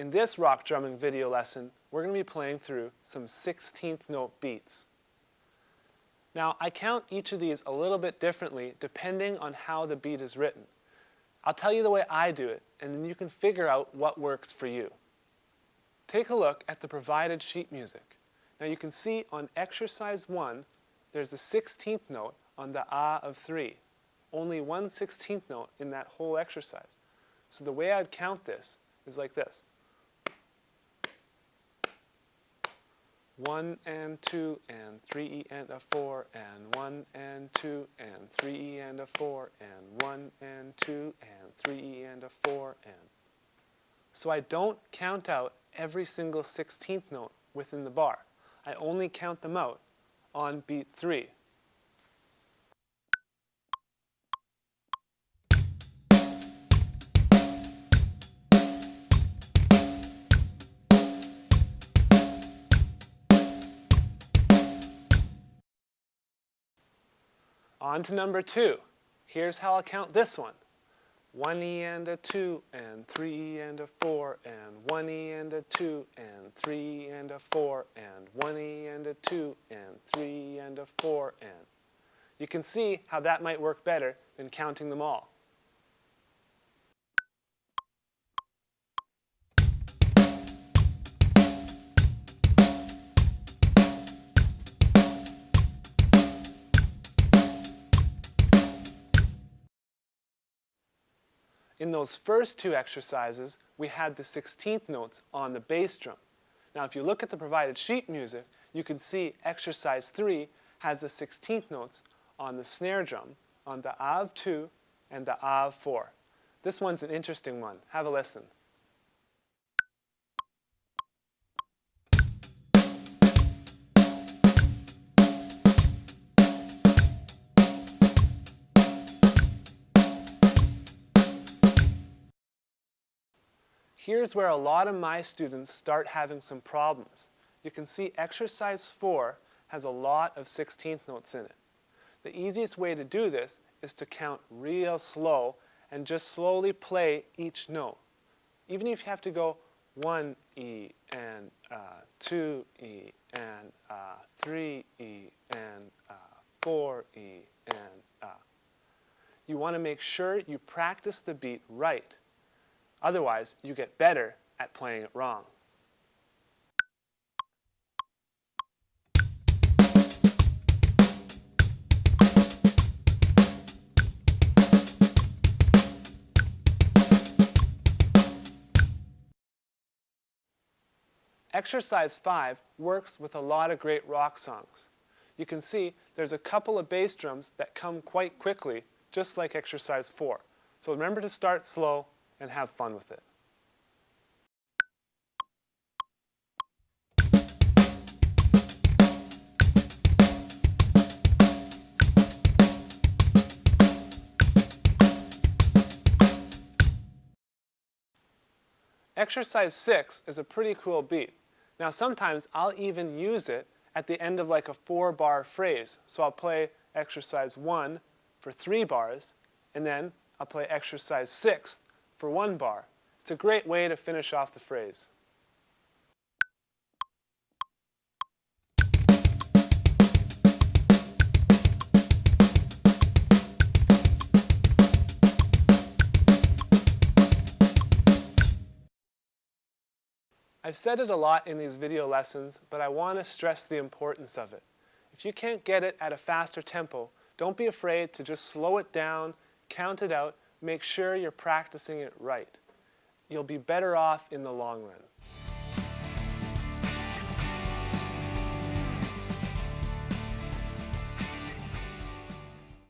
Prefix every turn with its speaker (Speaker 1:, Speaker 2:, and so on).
Speaker 1: In this rock drumming video lesson, we're going to be playing through some 16th note beats. Now, I count each of these a little bit differently depending on how the beat is written. I'll tell you the way I do it, and then you can figure out what works for you. Take a look at the provided sheet music. Now you can see on exercise 1, there's a 16th note on the ah of 3. Only one 16th note in that whole exercise. So the way I'd count this is like this. 1 and 2 and 3 and a 4 and 1 and 2 and 3 and a 4 and 1 and 2 and 3 and a 4 and. So I don't count out every single 16th note within the bar. I only count them out on beat 3. On to number two. Here's how I'll count this one. One E and a two and three E and a four and one E and a two and three and a four and one E and a two and three and a four and. You can see how that might work better than counting them all. In those first two exercises, we had the 16th notes on the bass drum. Now if you look at the provided sheet music, you can see exercise 3 has the 16th notes on the snare drum, on the A of 2 and the A of 4. This one's an interesting one. Have a listen. Here's where a lot of my students start having some problems. You can see exercise 4 has a lot of 16th notes in it. The easiest way to do this is to count real slow and just slowly play each note. Even if you have to go 1 E and uh, 2 E and uh, 3 E and uh, 4 E and uh. You want to make sure you practice the beat right. Otherwise, you get better at playing it wrong. Exercise 5 works with a lot of great rock songs. You can see there's a couple of bass drums that come quite quickly, just like exercise 4. So remember to start slow and have fun with it. Exercise 6 is a pretty cool beat. Now sometimes I'll even use it at the end of like a four bar phrase. So I'll play exercise 1 for three bars, and then I'll play exercise 6 for one bar. It's a great way to finish off the phrase. I've said it a lot in these video lessons, but I want to stress the importance of it. If you can't get it at a faster tempo, don't be afraid to just slow it down, count it out, make sure you're practicing it right. You'll be better off in the long run.